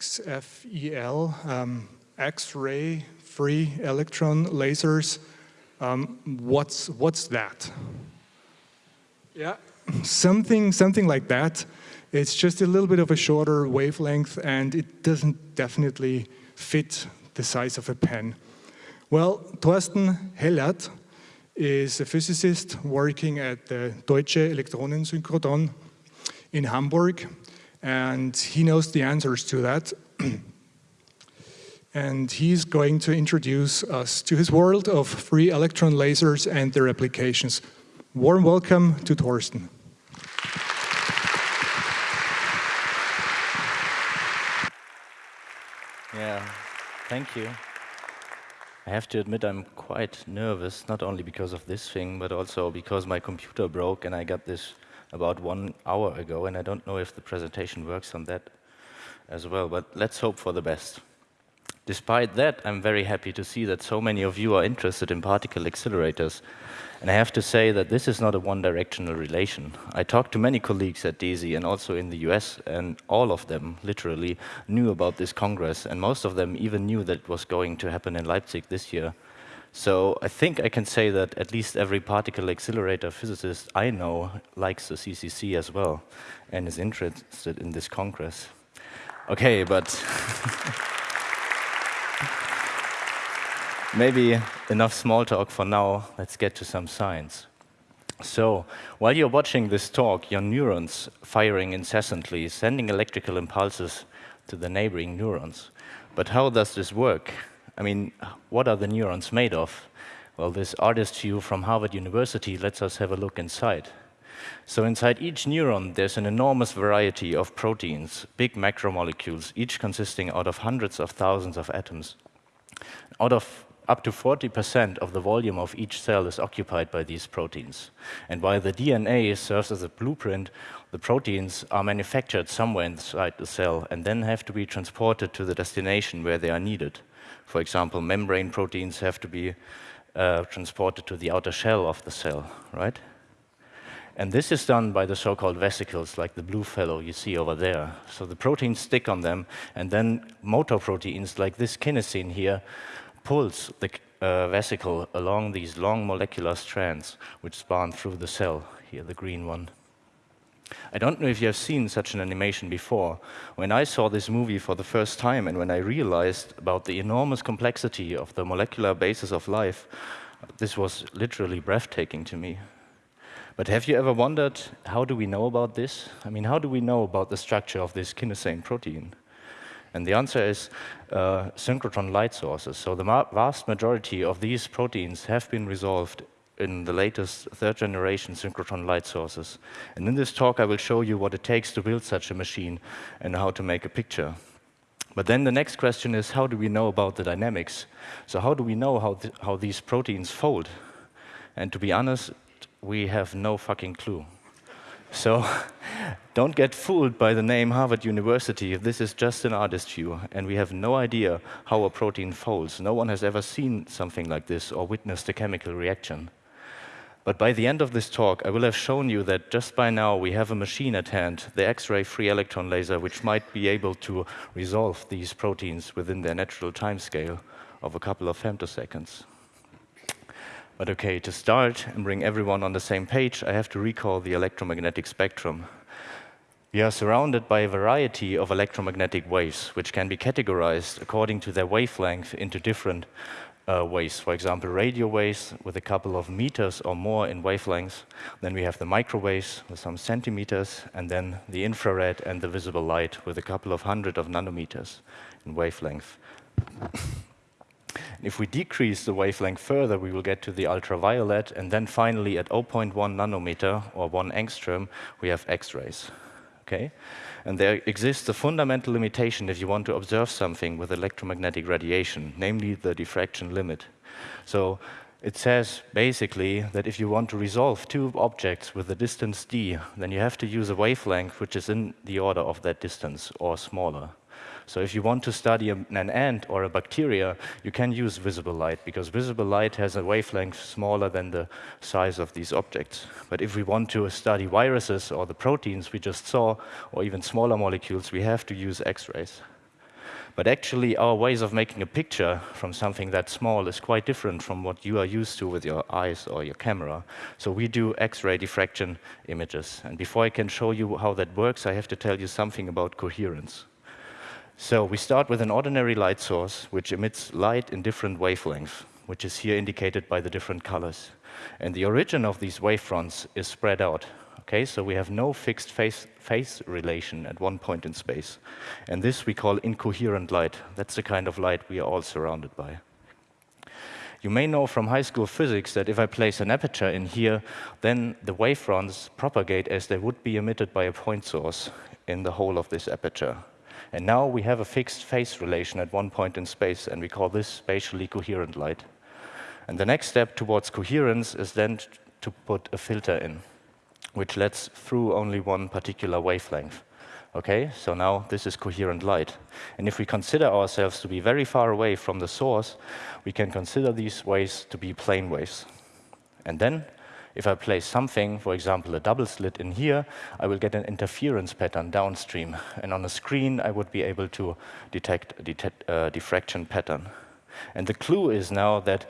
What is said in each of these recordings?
XFEL, um, X-ray free electron lasers. Um, what's, what's that? Yeah, something, something like that. It's just a little bit of a shorter wavelength and it doesn't definitely fit the size of a pen. Well, Thorsten Hellert is a physicist working at the Deutsche Elektronen-Synchrotron in Hamburg and he knows the answers to that. and he's going to introduce us to his world of free electron lasers and their applications. Warm welcome to Thorsten. Yeah, thank you. I have to admit I'm quite nervous, not only because of this thing, but also because my computer broke and I got this about one hour ago, and I don't know if the presentation works on that as well, but let's hope for the best. Despite that, I'm very happy to see that so many of you are interested in particle accelerators. And I have to say that this is not a one-directional relation. I talked to many colleagues at DESY and also in the US, and all of them, literally, knew about this Congress, and most of them even knew that it was going to happen in Leipzig this year. So I think I can say that at least every particle accelerator physicist I know likes the CCC as well and is interested in this congress. Okay, but maybe enough small talk for now. Let's get to some science. So, while you're watching this talk, your neurons firing incessantly, sending electrical impulses to the neighboring neurons. But how does this work? I mean, what are the neurons made of? Well, this artist view from Harvard University lets us have a look inside. So inside each neuron, there's an enormous variety of proteins, big macromolecules, each consisting out of hundreds of thousands of atoms. Out of up to 40% of the volume of each cell is occupied by these proteins. And while the DNA serves as a blueprint, the proteins are manufactured somewhere inside the cell and then have to be transported to the destination where they are needed. For example, membrane proteins have to be uh, transported to the outer shell of the cell, right? And this is done by the so-called vesicles, like the blue fellow you see over there. So the proteins stick on them, and then motor proteins, like this kinesin here, pulls the uh, vesicle along these long molecular strands, which span through the cell, here the green one. I don't know if you have seen such an animation before. When I saw this movie for the first time and when I realized about the enormous complexity of the molecular basis of life, this was literally breathtaking to me. But have you ever wondered, how do we know about this? I mean, how do we know about the structure of this kinesin protein? And the answer is uh, synchrotron light sources. So the vast majority of these proteins have been resolved in the latest third generation synchrotron light sources. And in this talk, I will show you what it takes to build such a machine and how to make a picture. But then the next question is, how do we know about the dynamics? So how do we know how, th how these proteins fold? And to be honest, we have no fucking clue. So don't get fooled by the name Harvard University. This is just an artist view, and we have no idea how a protein folds. No one has ever seen something like this or witnessed a chemical reaction. But by the end of this talk, I will have shown you that just by now we have a machine at hand, the X-ray free electron laser, which might be able to resolve these proteins within their natural timescale of a couple of femtoseconds. But okay, to start and bring everyone on the same page, I have to recall the electromagnetic spectrum. We are surrounded by a variety of electromagnetic waves, which can be categorized according to their wavelength into different uh, waves. For example, radio waves with a couple of meters or more in wavelength. Then we have the microwaves with some centimeters, and then the infrared and the visible light with a couple of hundred of nanometers in wavelength. If we decrease the wavelength further, we will get to the ultraviolet, and then finally at 0.1 nanometer or 1 angstrom, we have X-rays. Okay? And there exists a fundamental limitation if you want to observe something with electromagnetic radiation, namely the diffraction limit. So it says basically that if you want to resolve two objects with a distance d, then you have to use a wavelength which is in the order of that distance or smaller. So if you want to study an ant or a bacteria, you can use visible light because visible light has a wavelength smaller than the size of these objects. But if we want to study viruses or the proteins we just saw, or even smaller molecules, we have to use X-rays. But actually, our ways of making a picture from something that small is quite different from what you are used to with your eyes or your camera. So we do X-ray diffraction images. And before I can show you how that works, I have to tell you something about coherence. So we start with an ordinary light source, which emits light in different wavelengths, which is here indicated by the different colors. And the origin of these wavefronts is spread out. Okay, so we have no fixed phase, phase relation at one point in space. And this we call incoherent light. That's the kind of light we are all surrounded by. You may know from high school physics that if I place an aperture in here, then the wavefronts propagate as they would be emitted by a point source in the whole of this aperture. And now we have a fixed phase relation at one point in space, and we call this spatially coherent light. And the next step towards coherence is then to put a filter in, which lets through only one particular wavelength. Okay, so now this is coherent light. And if we consider ourselves to be very far away from the source, we can consider these waves to be plane waves. And then if I place something, for example, a double slit in here, I will get an interference pattern downstream. And on the screen, I would be able to detect a uh, diffraction pattern. And the clue is now that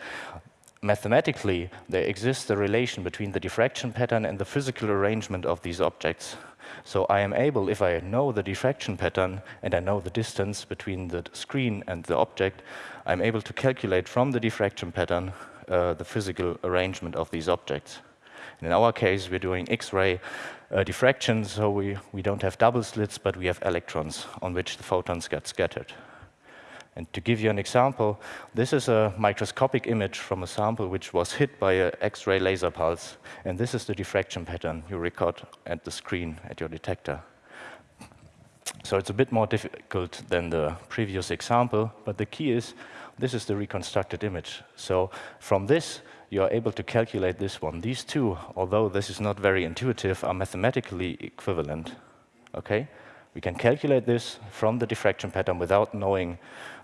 mathematically, there exists a relation between the diffraction pattern and the physical arrangement of these objects. So I am able, if I know the diffraction pattern and I know the distance between the screen and the object, I'm able to calculate from the diffraction pattern uh, the physical arrangement of these objects. In our case, we're doing X-ray uh, diffraction, so we, we don't have double slits, but we have electrons on which the photons get scattered. And to give you an example, this is a microscopic image from a sample which was hit by an X-ray laser pulse. And this is the diffraction pattern you record at the screen at your detector. So it's a bit more difficult than the previous example, but the key is this is the reconstructed image. So from this, you are able to calculate this one. These two, although this is not very intuitive, are mathematically equivalent. Okay? We can calculate this from the diffraction pattern without knowing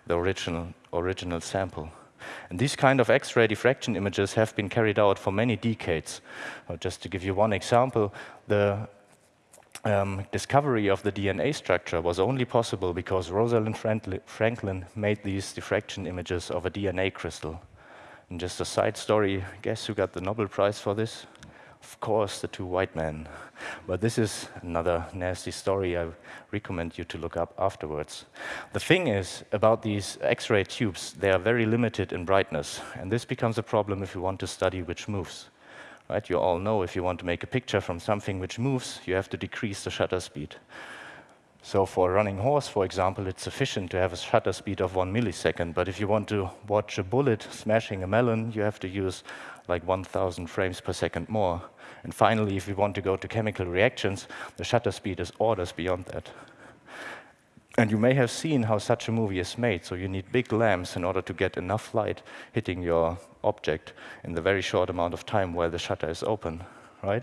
the original, original sample. And these kind of X-ray diffraction images have been carried out for many decades. Uh, just to give you one example, the um, discovery of the DNA structure was only possible because Rosalind Franklin made these diffraction images of a DNA crystal. And just a side story, guess who got the Nobel Prize for this? Of course, the two white men. But this is another nasty story I recommend you to look up afterwards. The thing is, about these X-ray tubes, they are very limited in brightness. And this becomes a problem if you want to study which moves. Right? You all know if you want to make a picture from something which moves, you have to decrease the shutter speed. So for a running horse, for example, it's sufficient to have a shutter speed of one millisecond. But if you want to watch a bullet smashing a melon, you have to use like 1,000 frames per second more. And finally, if you want to go to chemical reactions, the shutter speed is orders beyond that. And you may have seen how such a movie is made. So you need big lamps in order to get enough light hitting your object in the very short amount of time while the shutter is open, right?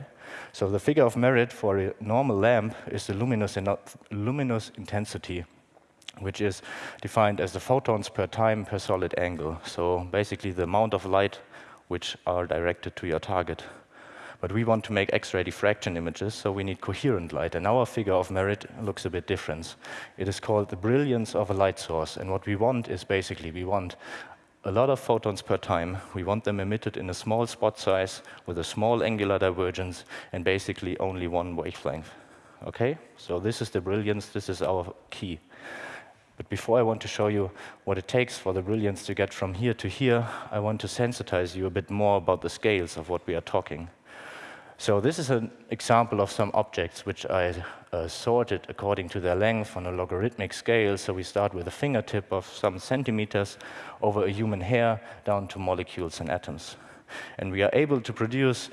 So the figure of merit for a normal lamp is the luminous, in luminous intensity, which is defined as the photons per time per solid angle. So basically the amount of light which are directed to your target. But we want to make X-ray diffraction images, so we need coherent light. And our figure of merit looks a bit different. It is called the brilliance of a light source. And what we want is basically, we want a lot of photons per time. We want them emitted in a small spot size with a small angular divergence and basically only one wavelength. Okay, so this is the brilliance, this is our key. But before I want to show you what it takes for the brilliance to get from here to here, I want to sensitize you a bit more about the scales of what we are talking. So this is an example of some objects which I uh, sorted according to their length on a logarithmic scale. So we start with a fingertip of some centimeters over a human hair down to molecules and atoms. And we are able to produce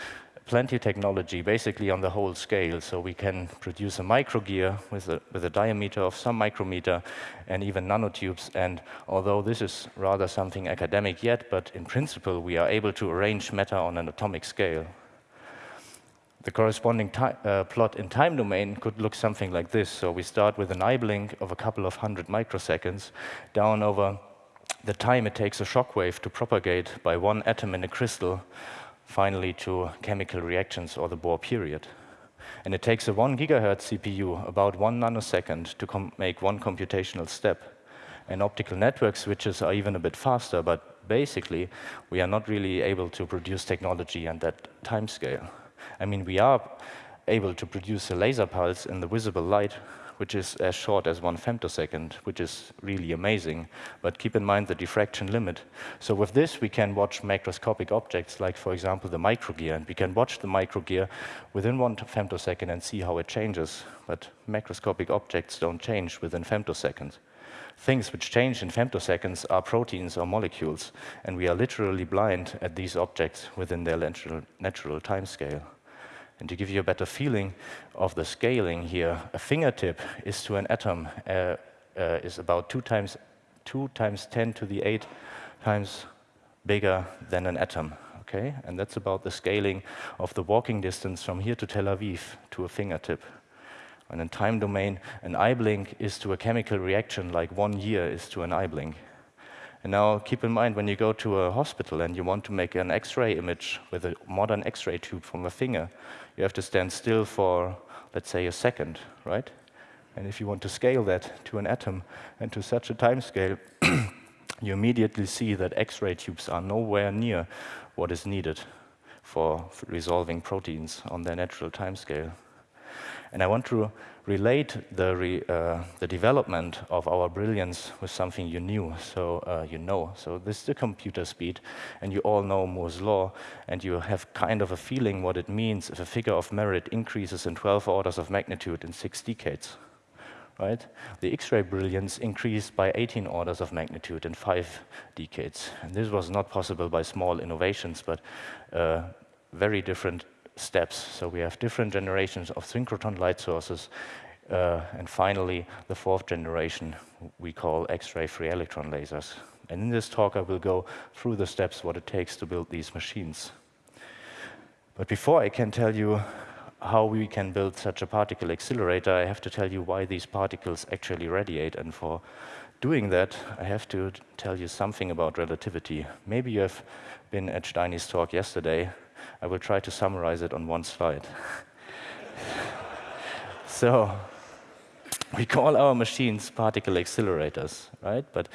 plenty of technology, basically on the whole scale. So we can produce a microgear with a, with a diameter of some micrometer and even nanotubes. And although this is rather something academic yet, but in principle, we are able to arrange matter on an atomic scale. The corresponding uh, plot in time domain could look something like this. So we start with an eye blink of a couple of hundred microseconds down over the time it takes a shock wave to propagate by one atom in a crystal finally to chemical reactions or the Bohr period. And it takes a 1 gigahertz CPU, about one nanosecond, to make one computational step. And optical network switches are even a bit faster, but basically, we are not really able to produce technology on that time scale. I mean, we are able to produce a laser pulse in the visible light which is as short as one femtosecond, which is really amazing. But keep in mind the diffraction limit. So with this, we can watch macroscopic objects, like, for example, the microgear. And we can watch the microgear within one femtosecond and see how it changes. But macroscopic objects don't change within femtoseconds. Things which change in femtoseconds are proteins or molecules, and we are literally blind at these objects within their natural, timescale. And to give you a better feeling of the scaling here, a fingertip is to an atom uh, uh, is about two times, two times 10 to the 8 times bigger than an atom. Okay? And that's about the scaling of the walking distance from here to Tel Aviv to a fingertip. And in time domain, an eye blink is to a chemical reaction like one year is to an eye blink. And now keep in mind when you go to a hospital and you want to make an X-ray image with a modern X-ray tube from a finger, you have to stand still for, let's say, a second, right? And if you want to scale that to an atom and to such a time scale, you immediately see that X-ray tubes are nowhere near what is needed for resolving proteins on their natural time scale. And I want to relate the, re, uh, the development of our brilliance with something you knew, so uh, you know. So this is the computer speed, and you all know Moore's law, and you have kind of a feeling what it means if a figure of merit increases in 12 orders of magnitude in six decades. Right? The X-ray brilliance increased by 18 orders of magnitude in five decades. And this was not possible by small innovations, but uh, very different steps. So we have different generations of synchrotron light sources. Uh, and finally, the fourth generation we call X-ray free electron lasers. And in this talk, I will go through the steps what it takes to build these machines. But before I can tell you how we can build such a particle accelerator, I have to tell you why these particles actually radiate. And for doing that, I have to tell you something about relativity. Maybe you have been at Steiny's talk yesterday, I will try to summarize it on one slide. so we call our machines particle accelerators, right? But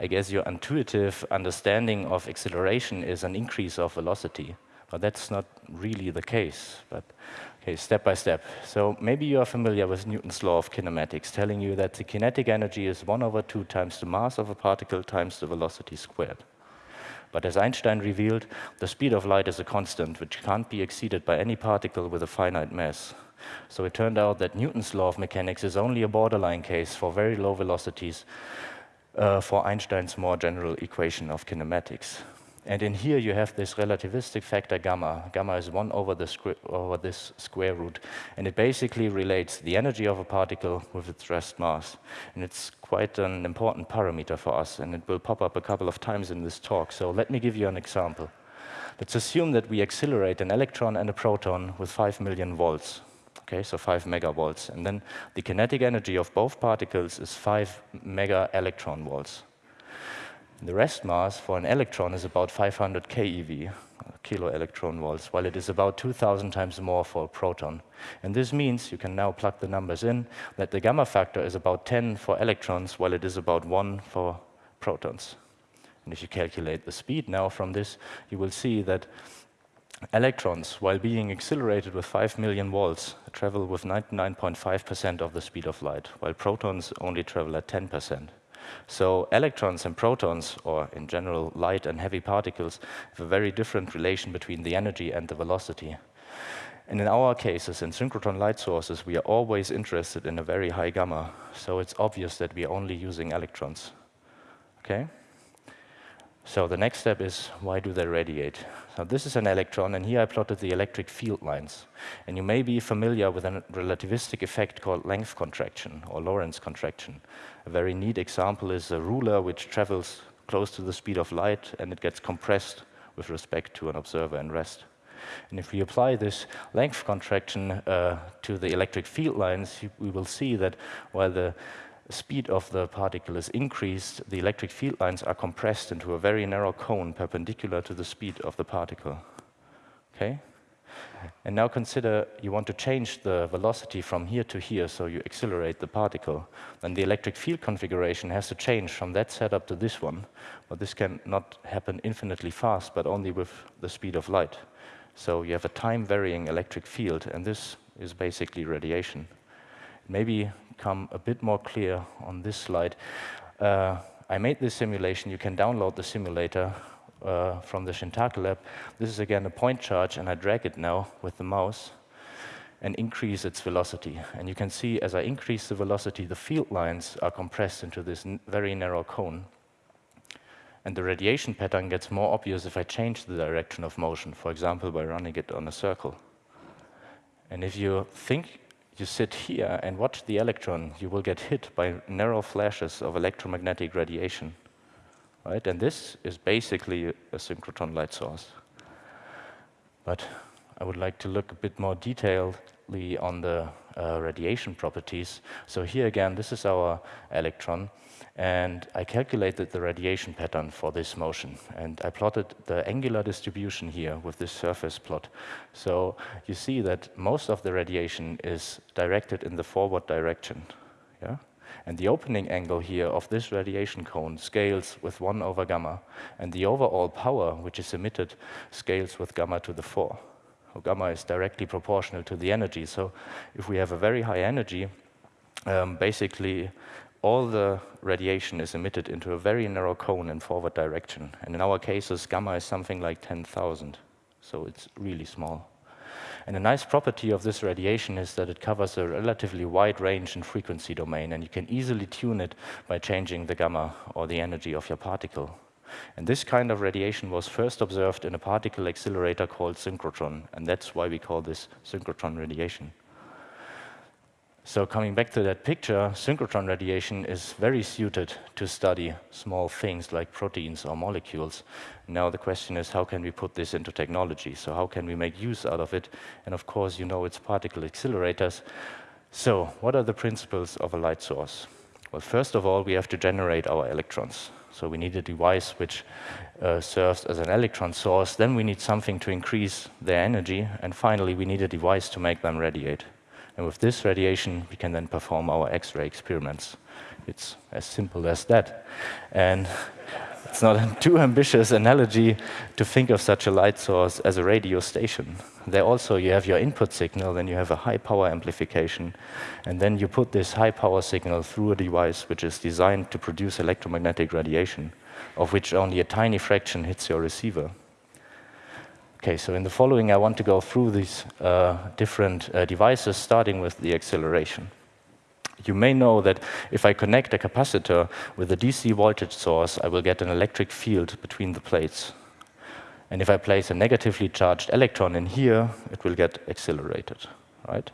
I guess your intuitive understanding of acceleration is an increase of velocity. But that's not really the case. But okay, step by step. So maybe you are familiar with Newton's law of kinematics, telling you that the kinetic energy is 1 over 2 times the mass of a particle times the velocity squared. But as Einstein revealed, the speed of light is a constant which can't be exceeded by any particle with a finite mass. So it turned out that Newton's law of mechanics is only a borderline case for very low velocities uh, for Einstein's more general equation of kinematics. And in here you have this relativistic factor gamma. Gamma is 1 over, over this square root. And it basically relates the energy of a particle with its rest mass. And it's quite an important parameter for us, and it will pop up a couple of times in this talk. So let me give you an example. Let's assume that we accelerate an electron and a proton with 5 million volts. Okay, so 5 megavolts. And then the kinetic energy of both particles is 5 mega electron volts. The rest mass for an electron is about 500 keV, kilo electron volts, while it is about 2,000 times more for a proton. And this means, you can now plug the numbers in, that the gamma factor is about 10 for electrons, while it is about 1 for protons. And if you calculate the speed now from this, you will see that electrons, while being accelerated with 5 million volts, travel with 99.5% of the speed of light, while protons only travel at 10%. So electrons and protons, or in general light and heavy particles, have a very different relation between the energy and the velocity. And in our cases, in synchrotron light sources, we are always interested in a very high gamma. So it's obvious that we are only using electrons. Okay? So the next step is, why do they radiate? So this is an electron, and here I plotted the electric field lines. And you may be familiar with a relativistic effect called length contraction, or Lorentz contraction. A very neat example is a ruler which travels close to the speed of light, and it gets compressed with respect to an observer in rest. And if we apply this length contraction uh, to the electric field lines, we will see that while the speed of the particle is increased, the electric field lines are compressed into a very narrow cone perpendicular to the speed of the particle. Okay? And now consider you want to change the velocity from here to here, so you accelerate the particle. Then the electric field configuration has to change from that setup to this one. But this can not happen infinitely fast, but only with the speed of light. So you have a time-varying electric field, and this is basically radiation. Maybe come a bit more clear on this slide. Uh, I made this simulation. You can download the simulator uh, from the Shintake lab. This is again a point charge, and I drag it now with the mouse and increase its velocity. And you can see as I increase the velocity, the field lines are compressed into this very narrow cone. And the radiation pattern gets more obvious if I change the direction of motion, for example, by running it on a circle. And if you think you sit here and watch the electron, you will get hit by narrow flashes of electromagnetic radiation. Right? And this is basically a synchrotron light source. But I would like to look a bit more detailedly on the uh, radiation properties. So here again, this is our electron. And I calculated the radiation pattern for this motion. And I plotted the angular distribution here with this surface plot. So you see that most of the radiation is directed in the forward direction. Yeah? And the opening angle here of this radiation cone scales with 1 over gamma. And the overall power, which is emitted, scales with gamma to the 4. So gamma is directly proportional to the energy. So if we have a very high energy, um, basically all the radiation is emitted into a very narrow cone in forward direction. And in our cases, gamma is something like 10,000. So it's really small. And a nice property of this radiation is that it covers a relatively wide range in frequency domain, and you can easily tune it by changing the gamma or the energy of your particle. And this kind of radiation was first observed in a particle accelerator called synchrotron, and that's why we call this synchrotron radiation. So coming back to that picture, synchrotron radiation is very suited to study small things like proteins or molecules. Now the question is, how can we put this into technology? So how can we make use out of it? And of course, you know it's particle accelerators. So what are the principles of a light source? Well, first of all, we have to generate our electrons. So we need a device which uh, serves as an electron source. Then we need something to increase their energy. And finally, we need a device to make them radiate. And with this radiation, we can then perform our X-ray experiments. It's as simple as that. And it's not a too ambitious analogy to think of such a light source as a radio station. There also you have your input signal, then you have a high power amplification, and then you put this high power signal through a device which is designed to produce electromagnetic radiation, of which only a tiny fraction hits your receiver. Okay, so in the following, I want to go through these uh, different uh, devices, starting with the acceleration. You may know that if I connect a capacitor with a DC voltage source, I will get an electric field between the plates. And if I place a negatively charged electron in here, it will get accelerated, right?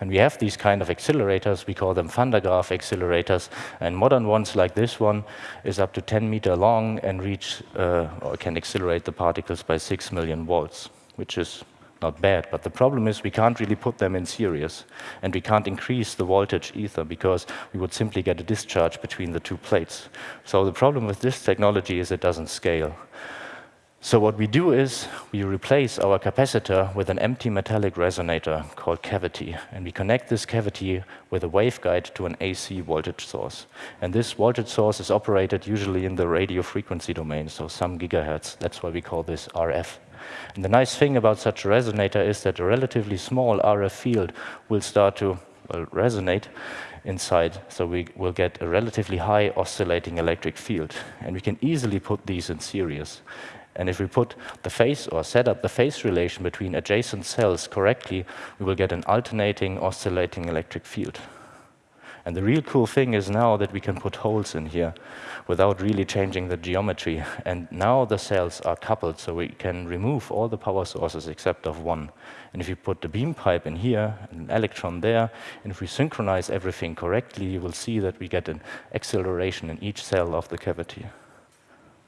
And we have these kind of accelerators, we call them Van de Graaff accelerators, and modern ones like this one is up to 10 meter long and reach, uh, or can accelerate the particles by 6 million volts, which is not bad. But the problem is we can't really put them in series, and we can't increase the voltage either, because we would simply get a discharge between the two plates. So the problem with this technology is it doesn't scale. So what we do is we replace our capacitor with an empty metallic resonator called cavity, and we connect this cavity with a waveguide to an AC voltage source. And this voltage source is operated usually in the radio frequency domain, so some gigahertz. That's why we call this RF. And the nice thing about such a resonator is that a relatively small RF field will start to well, resonate inside, so we will get a relatively high oscillating electric field. And we can easily put these in series. And if we put the phase or set up the phase relation between adjacent cells correctly, we will get an alternating, oscillating electric field. And the real cool thing is now that we can put holes in here without really changing the geometry. And now the cells are coupled, so we can remove all the power sources except of one. And if you put the beam pipe in here, and an electron there, and if we synchronize everything correctly, you will see that we get an acceleration in each cell of the cavity.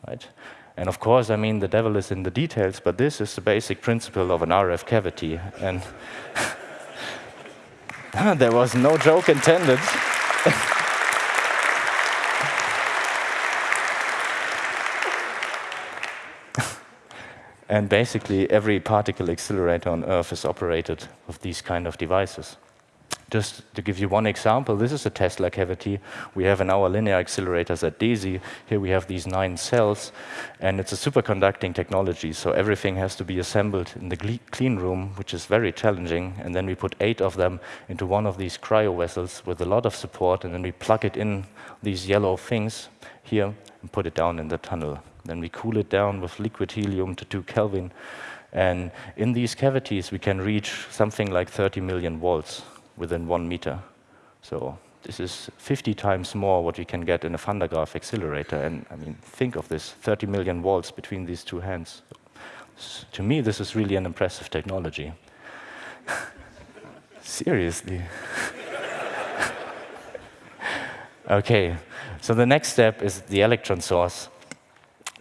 Right? And of course, I mean, the devil is in the details, but this is the basic principle of an RF cavity. And there was no joke intended. and basically, every particle accelerator on Earth is operated with these kind of devices. Just to give you one example, this is a Tesla cavity we have in our linear accelerators at DESY. Here we have these nine cells, and it's a superconducting technology, so everything has to be assembled in the clean room, which is very challenging, and then we put eight of them into one of these cryo vessels with a lot of support, and then we plug it in these yellow things here and put it down in the tunnel. Then we cool it down with liquid helium to 2 Kelvin, and in these cavities we can reach something like 30 million volts within one meter. So this is 50 times more what we can get in a Van de Graaff accelerator. And I mean, think of this, 30 million volts between these two hands. To me, this is really an impressive technology. Seriously. okay, so the next step is the electron source.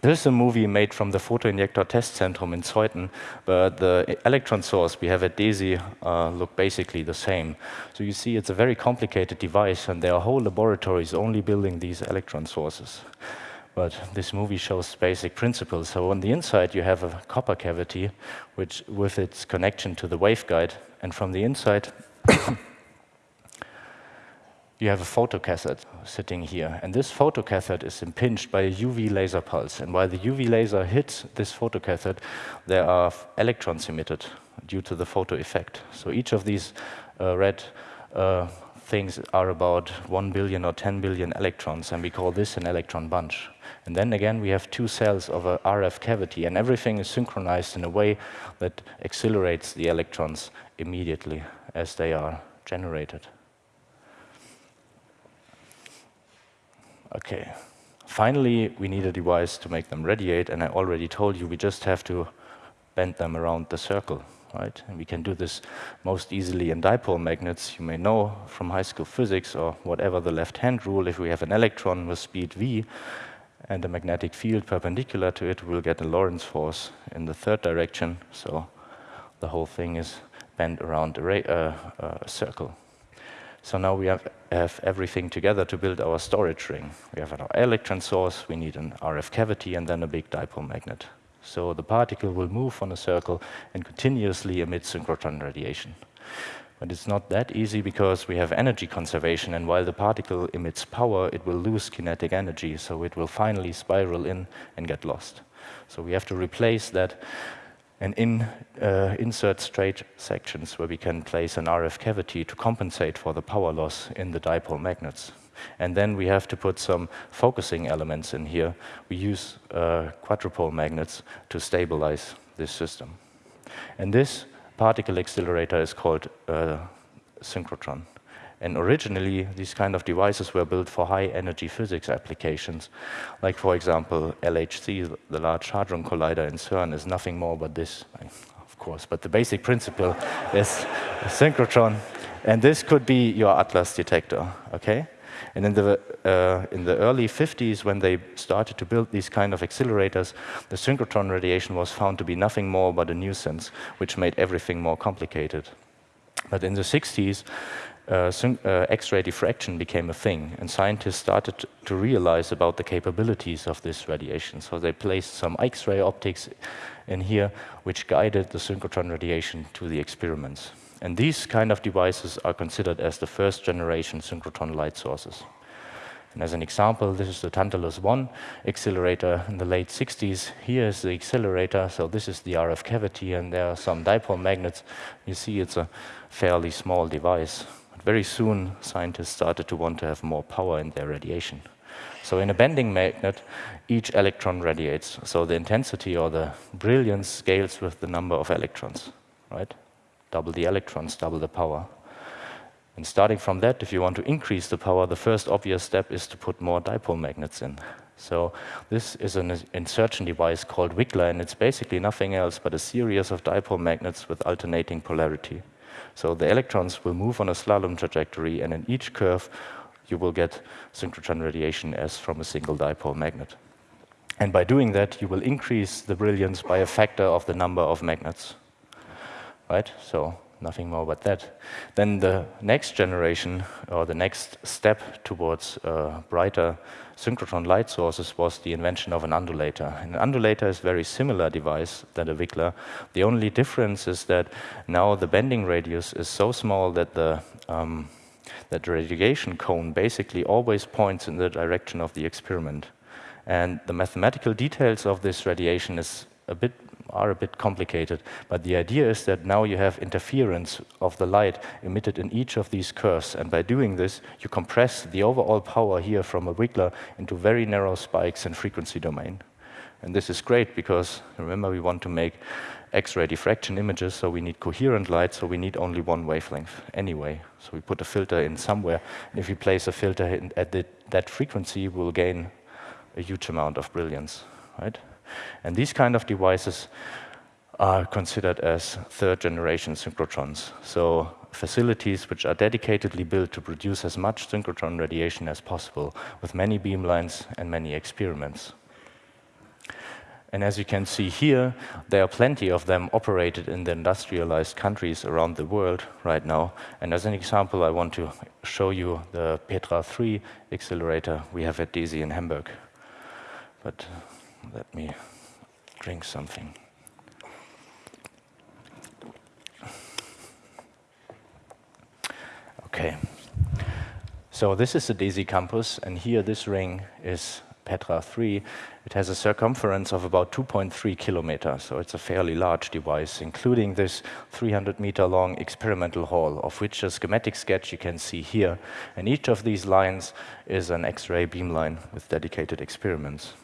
This is a movie made from the Photoinjector Test Centrum in Zeuthen, but the electron source we have at DESY uh, look basically the same. So you see it's a very complicated device, and there are whole laboratories only building these electron sources. But this movie shows basic principles. So on the inside, you have a copper cavity, which with its connection to the waveguide, and from the inside, you have a photocathode sitting here. And this photocathode is impinged by a UV laser pulse. And while the UV laser hits this photocathode, there are electrons emitted due to the photo effect. So each of these uh, red uh, things are about 1 billion or 10 billion electrons, and we call this an electron bunch. And then again, we have two cells of a RF cavity, and everything is synchronized in a way that accelerates the electrons immediately as they are generated. Okay. Finally, we need a device to make them radiate, and I already told you we just have to bend them around the circle, right? And we can do this most easily in dipole magnets. You may know from high school physics or whatever the left-hand rule, if we have an electron with speed v and a magnetic field perpendicular to it, we'll get a Lorentz force in the third direction, so the whole thing is bent around a, uh, a circle. So now we have, have everything together to build our storage ring. We have our electron source, we need an RF cavity, and then a big dipole magnet. So the particle will move on a circle and continuously emit synchrotron radiation. But it's not that easy because we have energy conservation, and while the particle emits power, it will lose kinetic energy, so it will finally spiral in and get lost. So we have to replace that and in, uh, insert straight sections where we can place an RF cavity to compensate for the power loss in the dipole magnets. And then we have to put some focusing elements in here. We use uh, quadrupole magnets to stabilize this system. And this particle accelerator is called uh, synchrotron. And originally, these kind of devices were built for high energy physics applications. Like, for example, LHC, the Large Hadron Collider in CERN, is nothing more but this, of course. But the basic principle is a synchrotron. And this could be your Atlas detector, okay? And in the, uh, in the early 50s, when they started to build these kind of accelerators, the synchrotron radiation was found to be nothing more but a nuisance, which made everything more complicated. But in the 60s, uh, uh, X-ray diffraction became a thing, and scientists started to realize about the capabilities of this radiation. So they placed some X-ray optics in here, which guided the synchrotron radiation to the experiments. And these kind of devices are considered as the first generation synchrotron light sources. And as an example, this is the Tantalus 1 accelerator in the late 60s. Here is the accelerator, so this is the RF cavity, and there are some dipole magnets. You see it's a fairly small device very soon scientists started to want to have more power in their radiation. So in a bending magnet, each electron radiates. So the intensity or the brilliance scales with the number of electrons, right? Double the electrons, double the power. And starting from that, if you want to increase the power, the first obvious step is to put more dipole magnets in. So this is an insertion device called Wiggler, and it's basically nothing else but a series of dipole magnets with alternating polarity. So the electrons will move on a slalom trajectory, and in each curve, you will get synchrotron radiation as from a single dipole magnet. And by doing that, you will increase the brilliance by a factor of the number of magnets. Right? So nothing more but that. Then the next generation, or the next step towards uh, brighter synchrotron light sources was the invention of an undulator. An undulator is a very similar device than a Wiggler. The only difference is that now the bending radius is so small that the um, that the radiation cone basically always points in the direction of the experiment. And the mathematical details of this radiation is a bit are a bit complicated, but the idea is that now you have interference of the light emitted in each of these curves, and by doing this, you compress the overall power here from a Wiggler into very narrow spikes in frequency domain. And this is great because, remember, we want to make X-ray diffraction images, so we need coherent light, so we need only one wavelength anyway. So we put a filter in somewhere, and if we place a filter at the, that frequency, we'll gain a huge amount of brilliance, right? And these kind of devices are considered as third generation synchrotrons. So facilities which are dedicatedly built to produce as much synchrotron radiation as possible with many beamlines and many experiments. And as you can see here, there are plenty of them operated in the industrialized countries around the world right now. And as an example, I want to show you the Petra 3 accelerator we have at DESY in Hamburg. But let me drink something. Okay. So this is the DESY campus, and here this ring is Petra 3. It has a circumference of about 2.3 kilometers, so it's a fairly large device, including this 300 meter long experimental hall, of which a schematic sketch you can see here. And each of these lines is an X-ray beamline with dedicated experiments.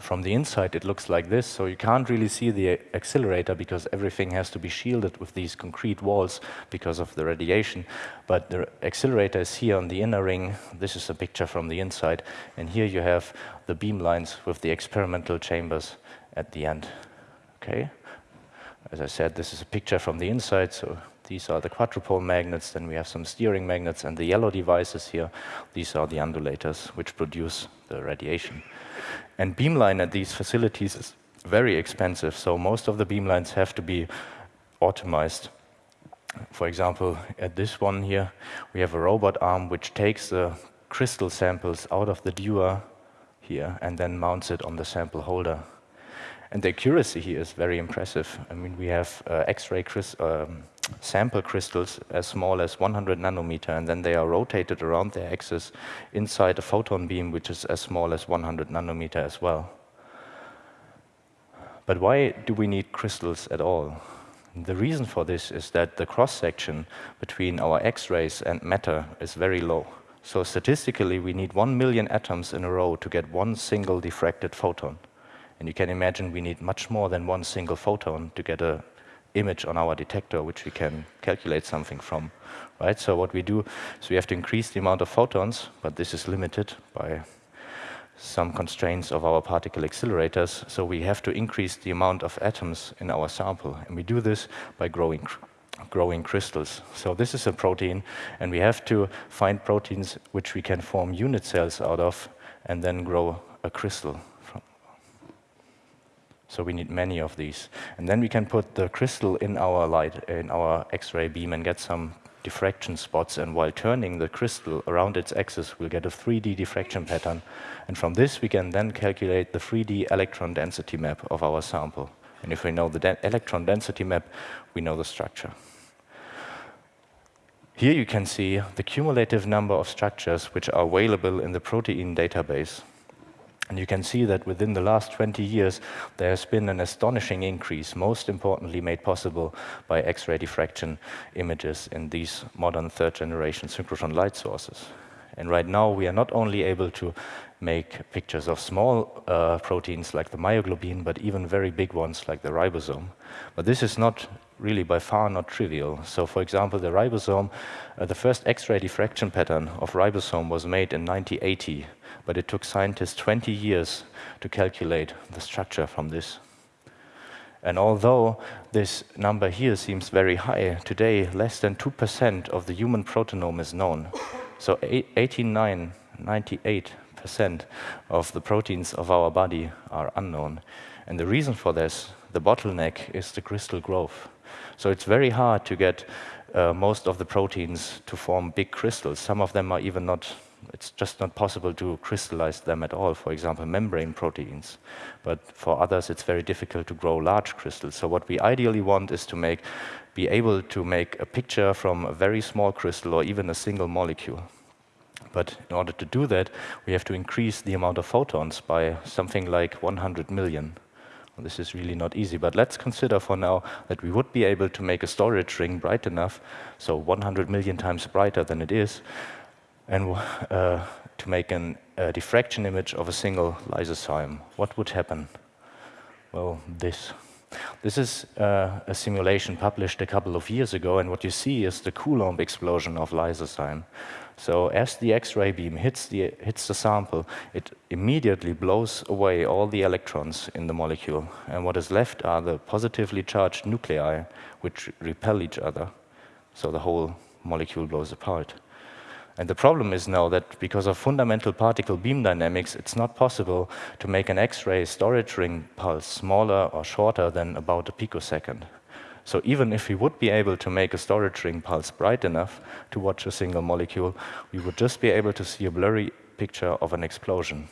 From the inside, it looks like this, so you can't really see the accelerator because everything has to be shielded with these concrete walls because of the radiation. But the accelerator is here on the inner ring. This is a picture from the inside. And here you have the beam lines with the experimental chambers at the end. Okay? As I said, this is a picture from the inside, so these are the quadrupole magnets, then we have some steering magnets, and the yellow devices here, these are the undulators, which produce the radiation. And beamline at these facilities is very expensive, so most of the beamlines have to be optimized. For example, at this one here, we have a robot arm which takes the crystal samples out of the Dewar here and then mounts it on the sample holder. And the accuracy here is very impressive. I mean, we have uh, X-ray um, sample crystals as small as 100 nanometer, and then they are rotated around their axis inside a photon beam, which is as small as 100 nanometer as well. But why do we need crystals at all? The reason for this is that the cross-section between our X-rays and matter is very low. So statistically, we need one million atoms in a row to get one single diffracted photon. And you can imagine we need much more than one single photon to get a image on our detector, which we can calculate something from, right? So what we do is we have to increase the amount of photons, but this is limited by some constraints of our particle accelerators. So we have to increase the amount of atoms in our sample. And we do this by growing, growing crystals. So this is a protein, and we have to find proteins which we can form unit cells out of and then grow a crystal so we need many of these. And then we can put the crystal in our light, in our X-ray beam and get some diffraction spots. And while turning the crystal around its axis, we'll get a 3D diffraction pattern. And from this, we can then calculate the 3D electron density map of our sample. And if we know the de electron density map, we know the structure. Here you can see the cumulative number of structures which are available in the protein database. And you can see that within the last 20 years, there has been an astonishing increase, most importantly made possible by X-ray diffraction images in these modern third-generation synchrotron light sources. And right now, we are not only able to make pictures of small uh, proteins like the myoglobin, but even very big ones like the ribosome. But this is not really by far not trivial. So for example, the ribosome, uh, the first X-ray diffraction pattern of ribosome was made in 1980, but it took scientists 20 years to calculate the structure from this. And although this number here seems very high, today less than 2% of the human proteome is known. So 89, 98% of the proteins of our body are unknown. And the reason for this, the bottleneck, is the crystal growth. So it's very hard to get uh, most of the proteins to form big crystals. Some of them are even not, it's just not possible to crystallize them at all, for example, membrane proteins. But for others, it's very difficult to grow large crystals. So what we ideally want is to make, be able to make a picture from a very small crystal or even a single molecule. But in order to do that, we have to increase the amount of photons by something like 100 million. This is really not easy, but let's consider for now that we would be able to make a storage ring bright enough, so 100 million times brighter than it is, and uh, to make an, a diffraction image of a single lysozyme. What would happen? Well, this. This is uh, a simulation published a couple of years ago, and what you see is the Coulomb explosion of lysozyme. So as the X-ray beam hits the, hits the sample, it immediately blows away all the electrons in the molecule. And what is left are the positively charged nuclei, which repel each other. So the whole molecule blows apart. And the problem is now that because of fundamental particle beam dynamics, it's not possible to make an X-ray storage ring pulse smaller or shorter than about a picosecond. So even if we would be able to make a storage ring pulse bright enough to watch a single molecule, we would just be able to see a blurry picture of an explosion.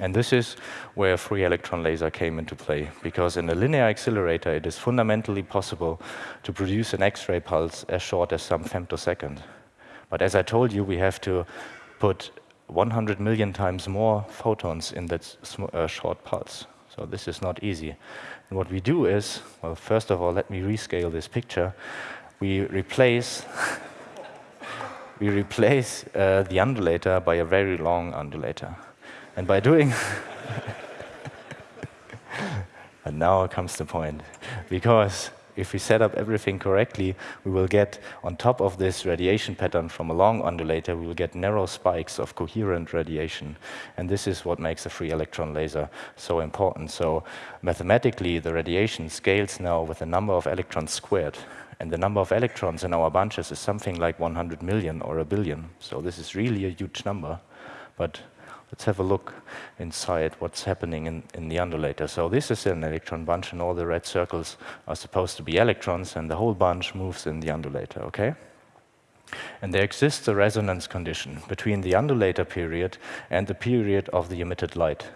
And this is where free electron laser came into play, because in a linear accelerator, it is fundamentally possible to produce an X-ray pulse as short as some femtosecond. But as I told you, we have to put 100 million times more photons in that uh, short pulse. So this is not easy. And what we do is, well, first of all, let me rescale this picture. We replace, we replace uh, the undulator by a very long undulator. And by doing, and now comes the point, because if we set up everything correctly, we will get, on top of this radiation pattern from a long undulator, we will get narrow spikes of coherent radiation. And this is what makes a free electron laser so important. So mathematically, the radiation scales now with the number of electrons squared. And the number of electrons in our bunches is something like 100 million or a billion. So this is really a huge number. But Let's have a look inside what's happening in, in the undulator. So this is an electron bunch, and all the red circles are supposed to be electrons, and the whole bunch moves in the undulator, okay? And there exists a resonance condition between the undulator period and the period of the emitted light.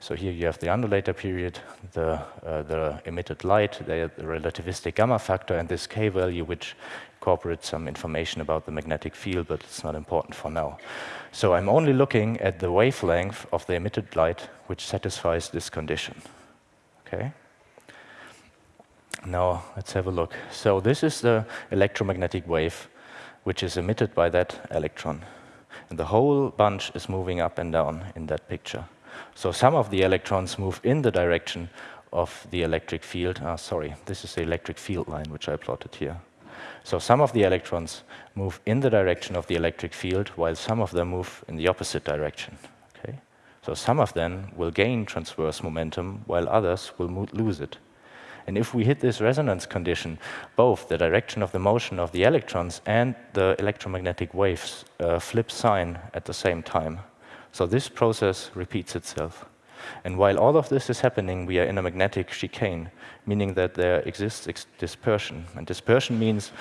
So here you have the undulator period, the, uh, the emitted light, the relativistic gamma factor, and this k value, which incorporates some information about the magnetic field, but it's not important for now. So I'm only looking at the wavelength of the emitted light which satisfies this condition. Okay? Now let's have a look. So this is the electromagnetic wave which is emitted by that electron. And the whole bunch is moving up and down in that picture. So some of the electrons move in the direction of the electric field. Ah, sorry, this is the electric field line which I plotted here. So some of the electrons move in the direction of the electric field, while some of them move in the opposite direction. Okay? So some of them will gain transverse momentum, while others will lose it. And if we hit this resonance condition, both the direction of the motion of the electrons and the electromagnetic waves uh, flip sign at the same time. So this process repeats itself. And while all of this is happening, we are in a magnetic chicane, meaning that there exists dispersion. And dispersion means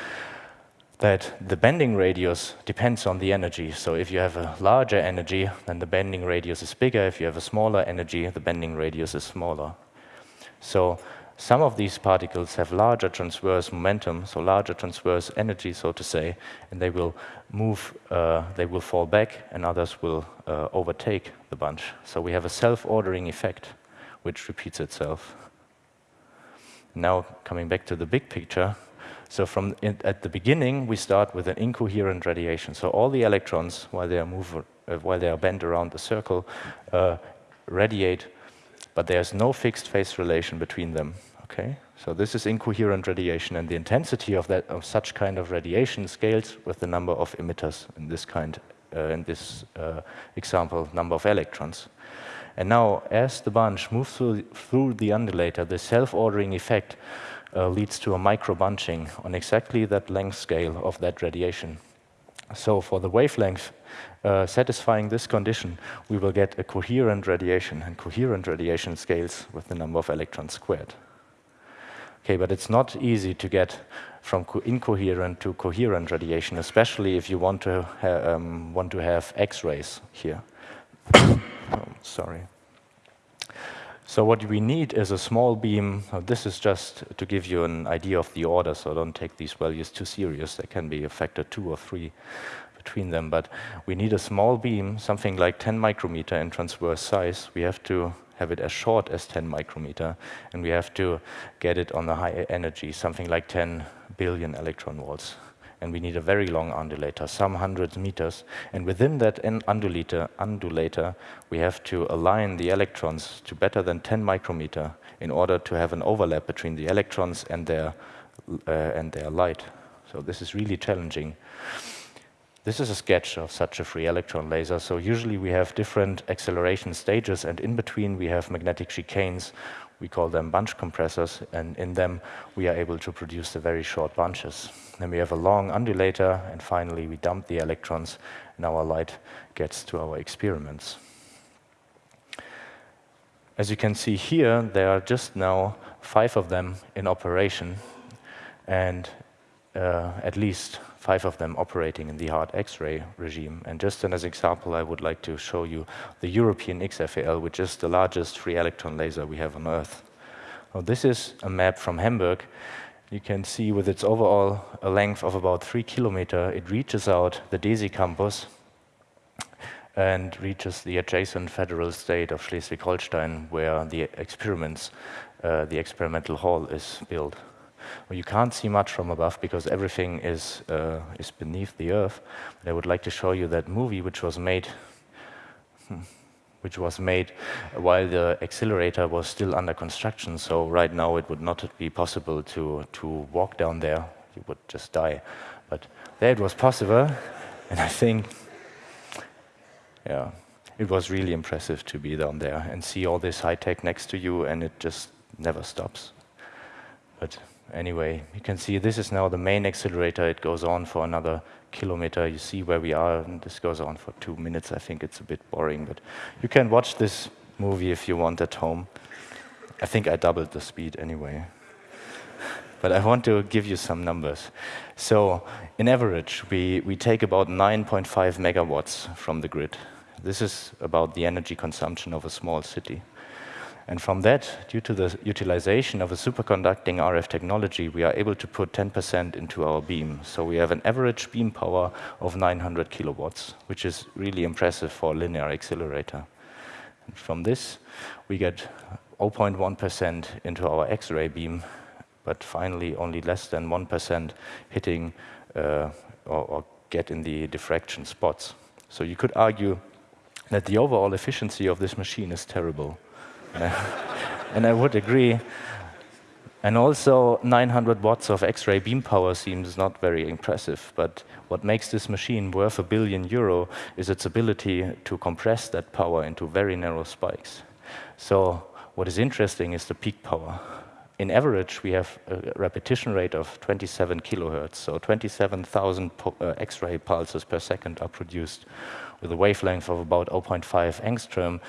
that the bending radius depends on the energy. So if you have a larger energy, then the bending radius is bigger. If you have a smaller energy, the bending radius is smaller. So some of these particles have larger transverse momentum, so larger transverse energy, so to say, and they will move, uh, they will fall back, and others will uh, overtake the bunch. So we have a self-ordering effect, which repeats itself. Now, coming back to the big picture, so from in, at the beginning, we start with an incoherent radiation. So all the electrons, while they are move, uh, while they are bent around the circle, uh, radiate but there's no fixed phase relation between them. Okay, so this is incoherent radiation, and the intensity of that of such kind of radiation scales with the number of emitters in this kind, uh, in this uh, example, number of electrons. And now, as the bunch moves through, through the undulator, the self-ordering effect uh, leads to a micro-bunching on exactly that length scale of that radiation. So for the wavelength uh, satisfying this condition, we will get a coherent radiation, and coherent radiation scales with the number of electrons squared. Okay, but it's not easy to get from incoherent to coherent radiation, especially if you want to, um, want to have X-rays here. oh, sorry. So what we need is a small beam. This is just to give you an idea of the order, so don't take these values too serious. They can be a factor two or three between them, but we need a small beam, something like 10 micrometer in transverse size. We have to have it as short as 10 micrometer, and we have to get it on the high energy, something like 10 billion electron volts and we need a very long undulator, some hundreds meters. And within that undulator, undulator, we have to align the electrons to better than 10 micrometer in order to have an overlap between the electrons and their, uh, and their light. So this is really challenging. This is a sketch of such a free electron laser. So usually we have different acceleration stages, and in between we have magnetic chicanes we call them bunch compressors, and in them we are able to produce the very short bunches. Then we have a long undulator, and finally we dump the electrons, and our light gets to our experiments. As you can see here, there are just now five of them in operation, and uh, at least five of them operating in the hard X-ray regime. And just as an example, I would like to show you the European XFEL, which is the largest free electron laser we have on Earth. Well, this is a map from Hamburg. You can see with its overall a length of about three kilometer, it reaches out the DESY campus and reaches the adjacent federal state of Schleswig-Holstein, where the experiments, uh, the experimental hall is built. Well, you can't see much from above because everything is, uh, is beneath the earth. But I would like to show you that movie which was made which was made while the accelerator was still under construction. So right now it would not be possible to, to walk down there. You would just die. But there it was possible. And I think, yeah, it was really impressive to be down there and see all this high tech next to you and it just never stops. But anyway, you can see this is now the main accelerator. It goes on for another kilometer. You see where we are, and this goes on for two minutes. I think it's a bit boring, but you can watch this movie if you want at home. I think I doubled the speed anyway. but I want to give you some numbers. So in average, we, we take about 9.5 megawatts from the grid. This is about the energy consumption of a small city. And from that, due to the utilization of a superconducting RF technology, we are able to put 10% into our beam. So we have an average beam power of 900 kilowatts, which is really impressive for a linear accelerator. And from this, we get 0.1% into our X-ray beam, but finally only less than 1% hitting uh, or, or get in the diffraction spots. So you could argue that the overall efficiency of this machine is terrible. and I would agree. And also 900 watts of X-ray beam power seems not very impressive, but what makes this machine worth a billion euro is its ability to compress that power into very narrow spikes. So what is interesting is the peak power. In average, we have a repetition rate of 27 kilohertz, so 27,000 uh, X-ray pulses per second are produced with a wavelength of about 0.5 angstrom,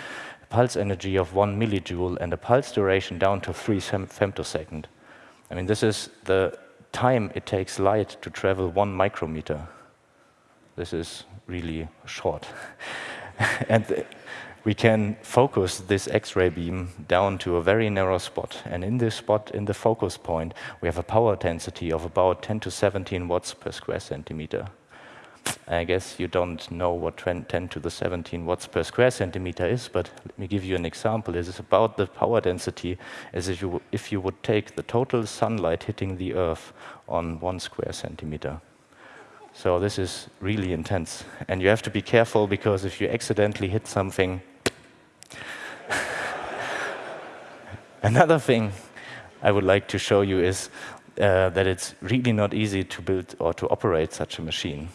pulse energy of one millijoule and a pulse duration down to three femtosecond. I mean, this is the time it takes light to travel one micrometer. This is really short. and we can focus this X-ray beam down to a very narrow spot. And in this spot, in the focus point, we have a power density of about 10 to 17 watts per square centimeter. I guess you don't know what 10 to the 17 watts per square centimeter is, but let me give you an example. It is about the power density as if you, if you would take the total sunlight hitting the Earth on one square centimeter. So this is really intense. And you have to be careful because if you accidentally hit something... Another thing I would like to show you is uh, that it's really not easy to build or to operate such a machine.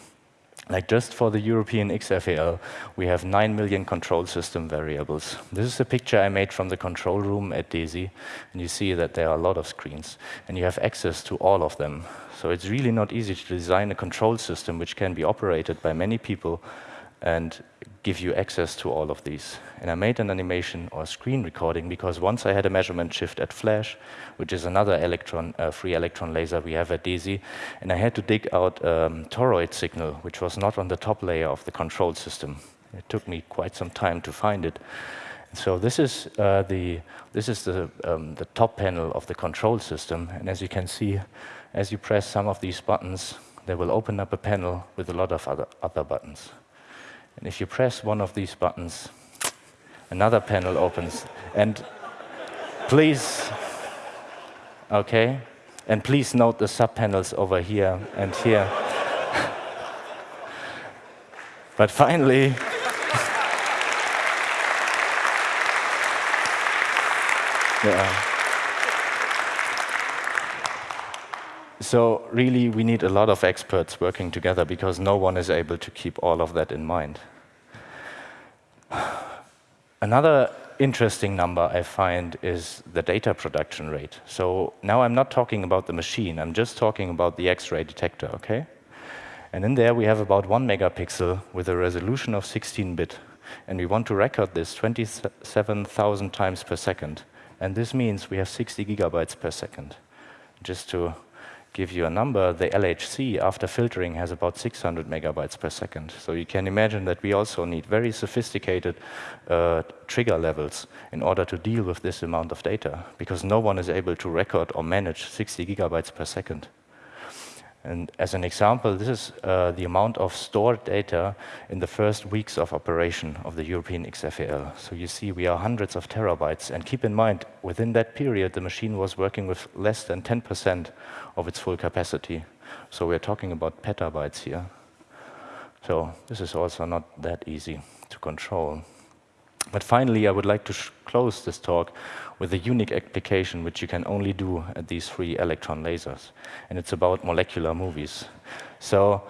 Like just for the European XFEL, we have 9 million control system variables. This is a picture I made from the control room at DESY, and you see that there are a lot of screens, and you have access to all of them. So it's really not easy to design a control system which can be operated by many people and give you access to all of these. And I made an animation or screen recording because once I had a measurement shift at Flash, which is another electron, uh, free electron laser we have at DESY, and I had to dig out a um, toroid signal, which was not on the top layer of the control system. It took me quite some time to find it. So this is uh, the this is the um, the top panel of the control system, and as you can see, as you press some of these buttons, they will open up a panel with a lot of other other buttons. And if you press one of these buttons, another panel opens. And please, okay, and please note the subpanels over here and here. but finally, yeah. So really, we need a lot of experts working together because no one is able to keep all of that in mind. Another interesting number I find is the data production rate. So now I'm not talking about the machine, I'm just talking about the X-ray detector, okay? And in there we have about one megapixel with a resolution of 16-bit. And we want to record this 27,000 times per second. And this means we have 60 gigabytes per second. Just to give you a number, the LHC after filtering has about 600 megabytes per second. So you can imagine that we also need very sophisticated uh, trigger levels in order to deal with this amount of data, because no one is able to record or manage 60 gigabytes per second. And as an example, this is uh, the amount of stored data in the first weeks of operation of the European XFEL. So you see we are hundreds of terabytes. And keep in mind, within that period, the machine was working with less than 10% of its full capacity. So we're talking about petabytes here. So this is also not that easy to control. But finally, I would like to close this talk with a unique application which you can only do at these free electron lasers. And it's about molecular movies. So,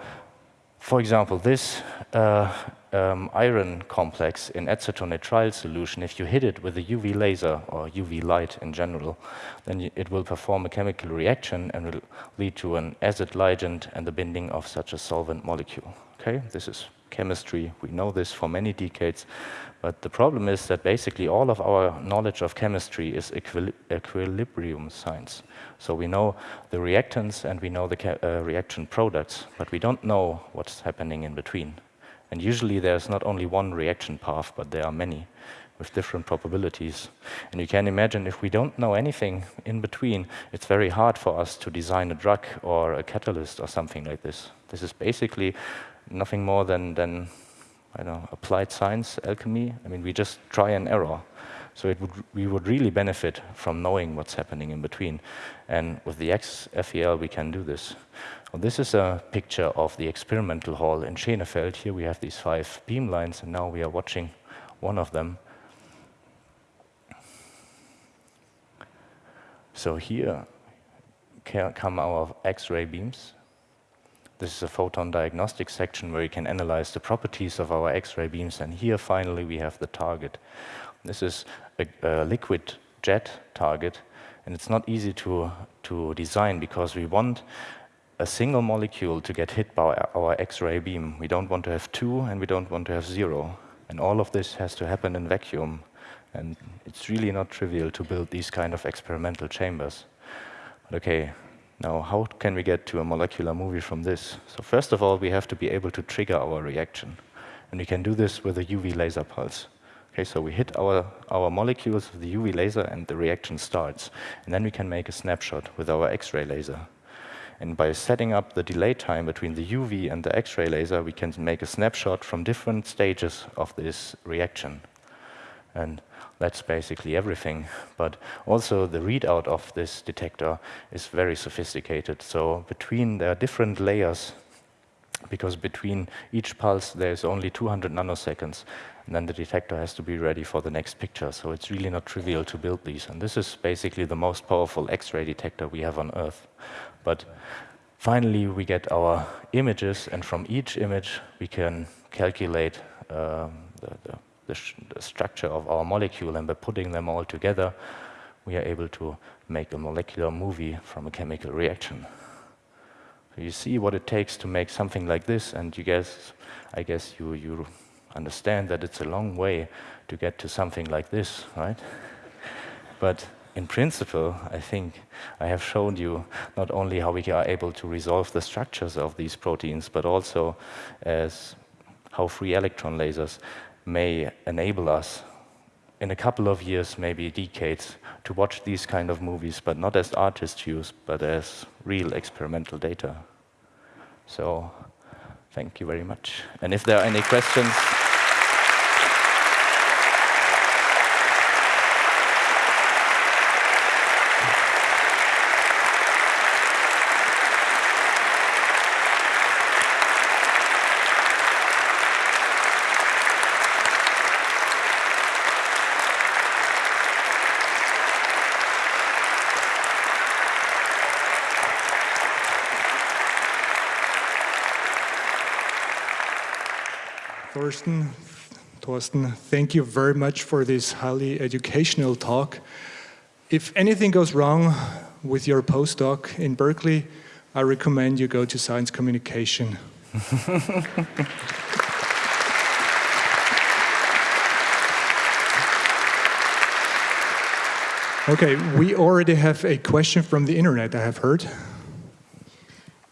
for example, this uh, um, iron complex in acetonitrile solution, if you hit it with a UV laser or UV light in general, then it will perform a chemical reaction and will lead to an acid ligand and the binding of such a solvent molecule. Okay, this is chemistry. We know this for many decades. But the problem is that basically all of our knowledge of chemistry is equil equilibrium science. So we know the reactants and we know the uh, reaction products, but we don't know what's happening in between. And usually there's not only one reaction path, but there are many with different probabilities. And you can imagine if we don't know anything in between, it's very hard for us to design a drug or a catalyst or something like this. This is basically nothing more than, than I don't know, applied science, alchemy. I mean, we just try and error. So it would, we would really benefit from knowing what's happening in between. And with the XFEL, we can do this. Well, this is a picture of the experimental hall in Schenefeld. Here we have these five beam lines, and now we are watching one of them. So here come our X-ray beams. This is a photon diagnostic section where you can analyze the properties of our X-ray beams. And here, finally, we have the target. This is a, a liquid jet target. And it's not easy to, to design because we want a single molecule to get hit by our X-ray beam. We don't want to have two, and we don't want to have zero. And all of this has to happen in vacuum. And it's really not trivial to build these kind of experimental chambers. But okay, now, how can we get to a molecular movie from this? So first of all, we have to be able to trigger our reaction. And we can do this with a UV laser pulse. Okay, so we hit our, our molecules with the UV laser and the reaction starts. And then we can make a snapshot with our X-ray laser. And by setting up the delay time between the UV and the X-ray laser, we can make a snapshot from different stages of this reaction. And that's basically everything. But also the readout of this detector is very sophisticated. So between, there are different layers because between each pulse there's only 200 nanoseconds, and then the detector has to be ready for the next picture. So it's really not trivial to build these. And this is basically the most powerful X-ray detector we have on Earth. But finally, we get our images, and from each image, we can calculate um, the, the, the, the structure of our molecule, and by putting them all together, we are able to make a molecular movie from a chemical reaction. So you see what it takes to make something like this, and you guess, I guess you, you understand that it's a long way to get to something like this, right? but in principle, I think I have shown you not only how we are able to resolve the structures of these proteins, but also as how free electron lasers may enable us in a couple of years, maybe decades, to watch these kind of movies, but not as artists use, but as real experimental data. So thank you very much. And if there are any questions, Thorsten, Thank you very much for this highly educational talk. If anything goes wrong with your postdoc in Berkeley, I recommend you go to science communication. okay, we already have a question from the internet, I have heard.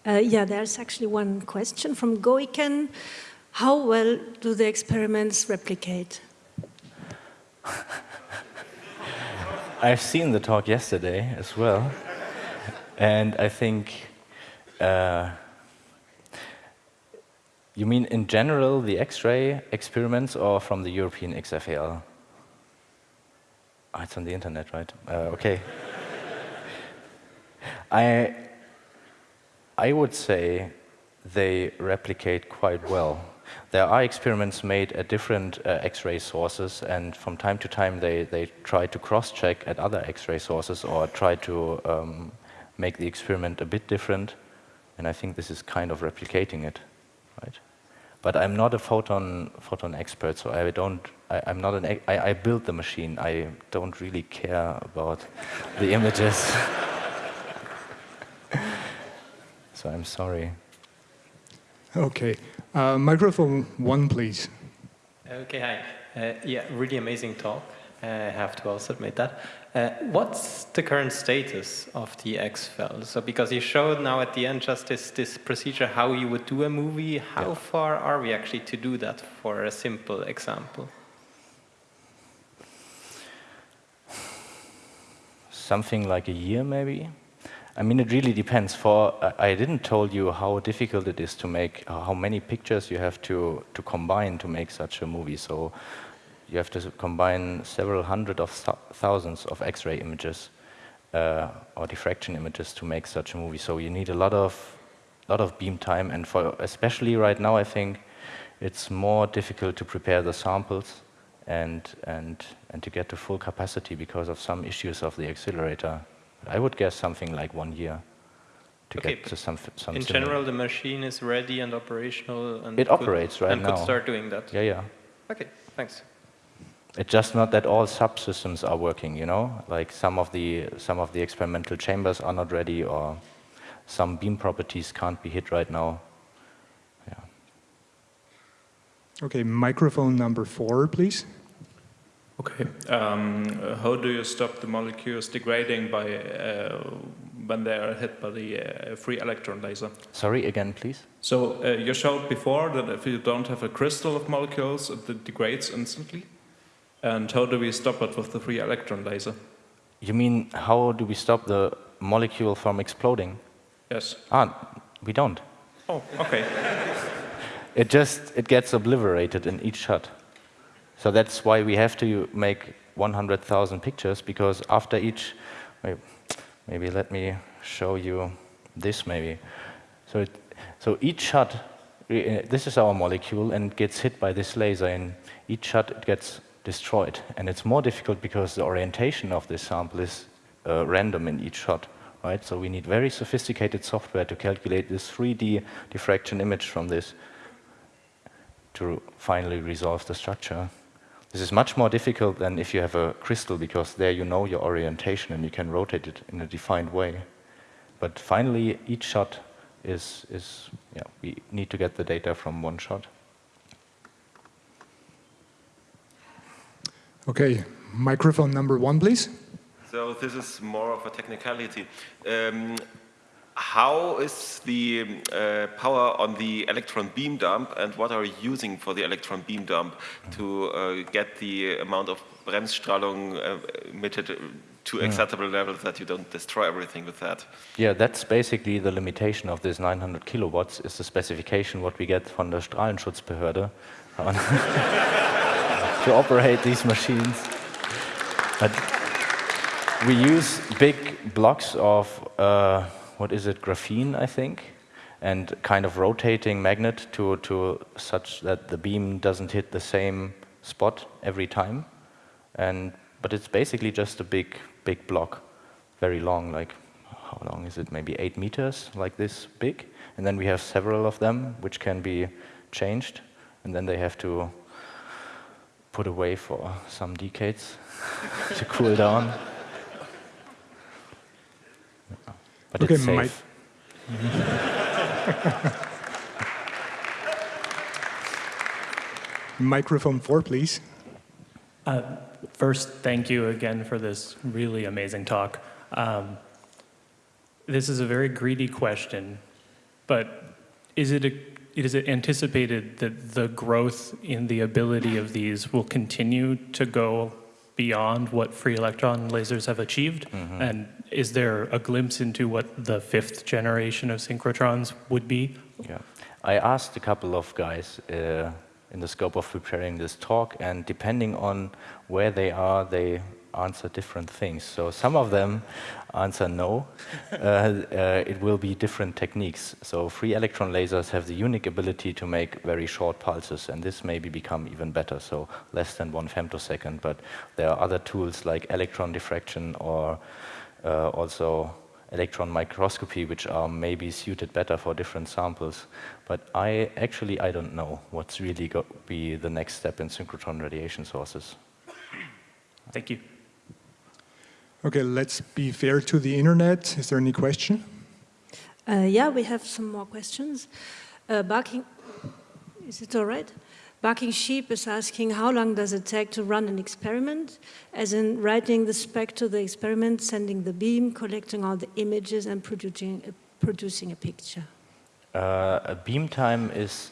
Uh, yeah, there's actually one question from Goiken. How well do the experiments replicate? I've seen the talk yesterday as well, and I think uh, you mean in general the X-ray experiments or from the European XFEL? Oh, it's on the internet, right? Uh, okay. I, I would say they replicate quite well. There are experiments made at different uh, X-ray sources, and from time to time they, they try to cross-check at other X-ray sources or try to um, make the experiment a bit different, and I think this is kind of replicating it, right? But I'm not a photon photon expert, so I don't. I, am not an. I, I build the machine. I don't really care about the images. so I'm sorry. Okay. Uh, microphone one, please. Okay, hi. Uh, yeah, really amazing talk. Uh, I have to also admit that. Uh, what's the current status of the XFEL? So, because you showed now at the end just this, this procedure how you would do a movie, how yeah. far are we actually to do that for a simple example? Something like a year, maybe. I mean, it really depends. For I didn't told you how difficult it is to make, uh, how many pictures you have to, to combine to make such a movie. So you have to combine several hundred of thousands of X-ray images uh, or diffraction images to make such a movie. So you need a lot of, lot of beam time. And for especially right now, I think it's more difficult to prepare the samples and, and, and to get to full capacity because of some issues of the accelerator. I would guess something like one year to okay, get to some, some In similar. general, the machine is ready and operational and it could, operates right and now. could start doing that. Yeah, yeah. Okay, thanks. It's just not that all subsystems are working, you know? Like some of the some of the experimental chambers are not ready or some beam properties can't be hit right now. Yeah. Okay, microphone number four, please. Okay. Um, how do you stop the molecules degrading by uh, when they are hit by the uh, free electron laser? Sorry, again, please. So uh, you showed before that if you don't have a crystal of molecules, it degrades instantly. And how do we stop it with the free electron laser? You mean how do we stop the molecule from exploding? Yes. Ah, we don't. Oh, okay. it just it gets obliterated in each shot. So that's why we have to make 100,000 pictures, because after each, maybe let me show you this maybe. So, it, so each shot this is our molecule and gets hit by this laser. In each shot, it gets destroyed. And it's more difficult because the orientation of this sample is uh, random in each shot. Right? So we need very sophisticated software to calculate this 3D diffraction image from this to finally resolve the structure. This is much more difficult than if you have a crystal because there you know your orientation and you can rotate it in a defined way. But finally, each shot is, is yeah, we need to get the data from one shot. Okay, microphone number one, please. So this is more of a technicality. Um, how is the uh, power on the electron beam dump and what are you using for the electron beam dump to uh, get the amount of Bremsstrahlung uh, emitted to acceptable levels that you don't destroy everything with that? Yeah, that's basically the limitation of this 900 kilowatts is the specification what we get from the Strahlenschutzbehörde to operate these machines. But we use big blocks of uh, what is it, graphene, I think, and kind of rotating magnet to, to such that the beam doesn't hit the same spot every time. And, but it's basically just a big, big block, very long, like, how long is it, maybe eight meters, like this big. And then we have several of them, which can be changed, and then they have to put away for some decades to cool down. But Okay, it's safe. Microphone four, please. Uh, first, thank you again for this really amazing talk. Um, this is a very greedy question, but is it, a, is it anticipated that the growth in the ability of these will continue to go beyond what free electron lasers have achieved? And is there a glimpse into what the fifth generation of synchrotrons would be? Yeah. I asked a couple of guys uh, in the scope of preparing this talk, and depending on where they are, they answer different things. So some of them answer no. uh, uh, it will be different techniques. So free electron lasers have the unique ability to make very short pulses, and this maybe become even better, so less than one femtosecond. But there are other tools like electron diffraction or uh, also electron microscopy, which are maybe suited better for different samples. But I actually, I don't know what's really going to be the next step in synchrotron radiation sources. Thank you. Okay, let's be fair to the internet. Is there any question? Uh, yeah, we have some more questions. Uh, barking, is it all right? Barking Sheep is asking how long does it take to run an experiment, as in writing the spec to the experiment, sending the beam, collecting all the images and producing a, producing a picture. Uh, a beam time is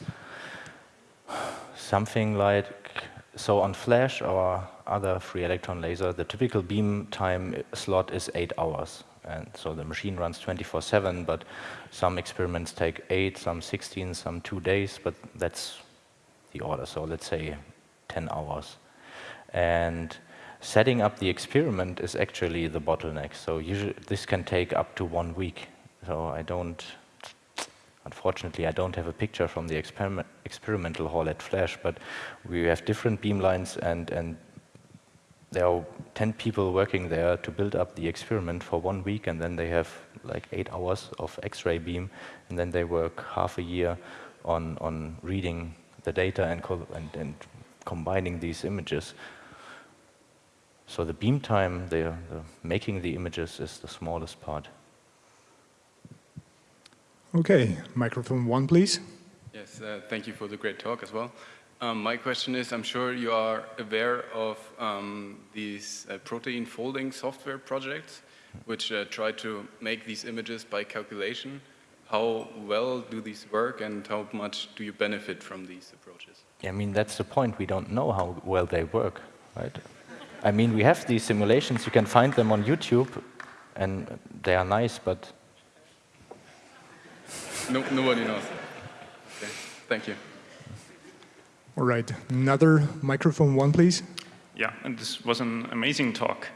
something like, so on flash or other free electron laser, the typical beam time slot is eight hours. And so the machine runs 24-7, but some experiments take eight, some 16, some two days, but that's the order. So let's say 10 hours. And setting up the experiment is actually the bottleneck. So usually this can take up to one week. So I don't, unfortunately, I don't have a picture from the experiment, experimental hall at Flash, but we have different beamlines and, and there are 10 people working there to build up the experiment for one week and then they have like eight hours of X-ray beam and then they work half a year on, on reading the data and, and, and combining these images. So the beam time, the, the making the images is the smallest part. Okay, microphone one, please. Yes, uh, thank you for the great talk as well. Um, my question is, I'm sure you are aware of um, these uh, protein folding software projects, which uh, try to make these images by calculation. How well do these work and how much do you benefit from these approaches? Yeah, I mean, that's the point. We don't know how well they work, right? I mean, we have these simulations. You can find them on YouTube, and they are nice, but... No, nobody knows. Okay, thank you. All right, another microphone one, please. Yeah, and this was an amazing talk.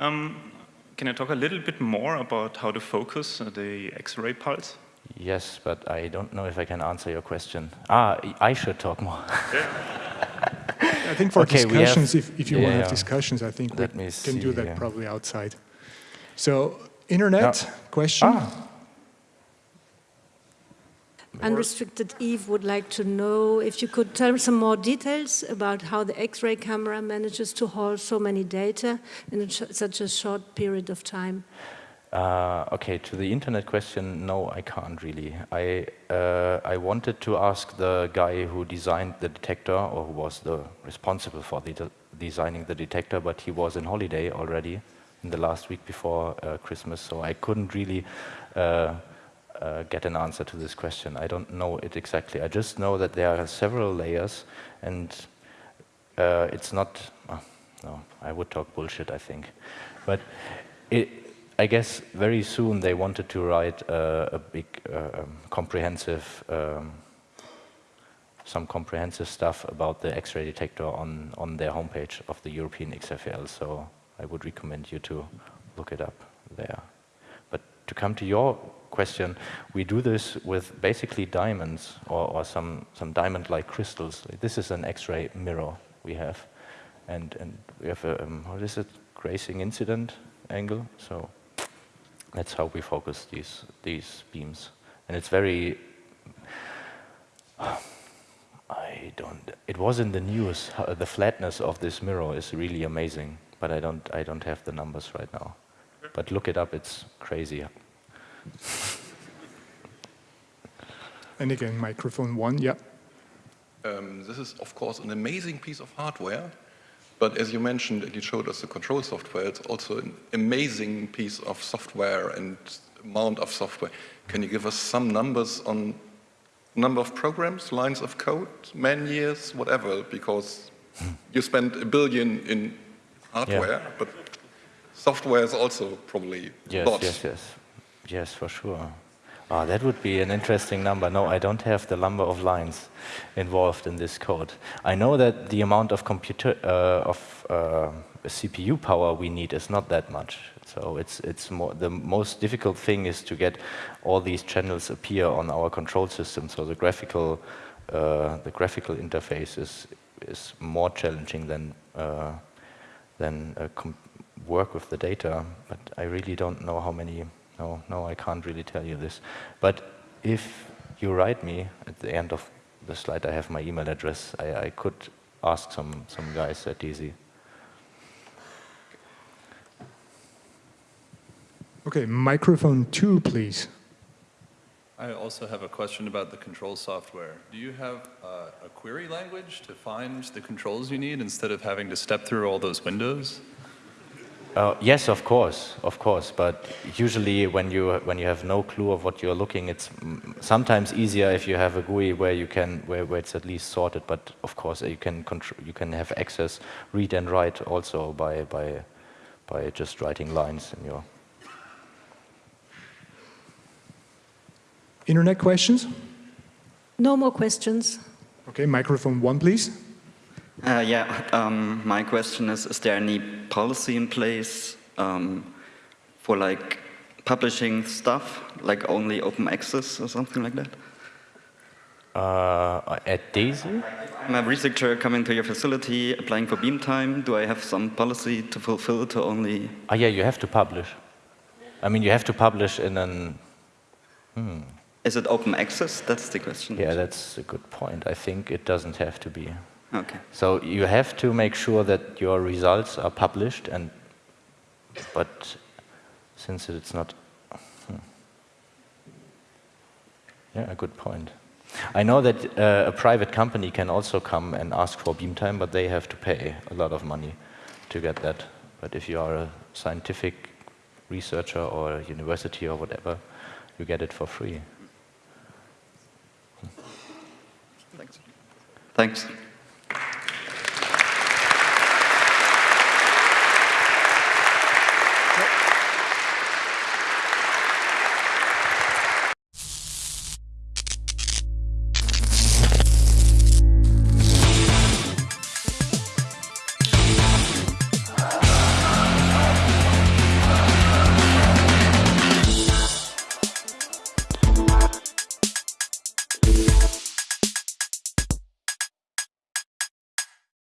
Um, can I talk a little bit more about how to focus uh, the X-ray pulse? Yes, but I don't know if I can answer your question. Ah, I should talk more. I think for Okay, we have- discussions, if, if you want to have discussions, I think we me can do that yeah. probably outside. So, internet Yeah. question? Ah, Unrestricted Eve would like to know if you could tell some more details about how the X-ray camera manages to hold so many data in such a short period of time. Uh, okay, to the internet question, no, I can't really. I, uh, I wanted to ask the guy who designed the detector, or who was the responsible for the de designing the detector, but he was in holiday already in the last week before uh, Christmas, so I couldn't really uh, get an answer to this question. I don't know it exactly. I just know that there are several layers, and uh, it's not. no, I would talk bullshit. I think, but it, I guess very soon they wanted to write uh, a big, uh, um, comprehensive, um, some comprehensive stuff about the X-ray detector on on their homepage of the European XFEL. So I would recommend you to look it up there. But to come to your question, we do this with basically diamonds or, or some some diamond-like crystals. This is an X-ray mirror we have, and and we have a um, what is it, grazing incident angle. So that's how we focus these these beams, and it's very. I don't. It was in the news. The flatness of this mirror is really amazing, but I don't. I don't have the numbers right now. But look it up. It's crazy. And again, microphone one, yeah. Um, this is, of course, an amazing piece of hardware, but as you mentioned, and you showed us the control software, it's also an amazing piece of software and amount of software. Can you give us some numbers on number of programs, lines of code, man years, whatever, because you spent a billion in hardware, but software is also probably Yes, lots. yes, yes, yes, for sure. Ah, that would be an interesting number. No, I don't have the number of lines involved in this code. I know that the amount of computer uh, of uh, CPU power we need is not that much. So it's it's more the most difficult thing is to get all these channels appear on our control system. So the graphical uh, the graphical interface is is more challenging than uh, than uh, work with the data. But I really don't know how many. No, no, I can't really tell you this. But if you write me at the end of the slide, I have my email address. I, I could ask some some guys at DESY. Okay, microphone two, please. I also have a question about the control software. Do you have uh, a query language to find the controls you need instead of having to step through all those windows? Uh, yes, of course, of course. But usually, when you when you have no clue of what you're looking, it's sometimes easier if you have a GUI where you can where, where it's at least sorted. But of course, you can contr- you can have access, read and write also by by by just writing lines in your. Internet questions? No more questions. Okay, microphone one, please. Uh, yeah, um, my question is, is there any policy in place um, for like publishing stuff, like only open access or something like that? Uh, at DESY? I'm a researcher coming to your facility, applying for beam time. Do I have some policy to fulfill to only... Ah, yeah, you have to publish. I mean, you have to publish in an. Hmm. Is it open access? That's the question. Yeah, that's a good point. I think it doesn't have to be. Okay. So you have to make sure that your results are published, and but since it's not, hmm. yeah, a good point. I know that uh, a private company can also come and ask for beam time, but they have to pay a lot of money to get that. But if you are a scientific researcher or a university or whatever, you get it for free. Thanks. Thanks.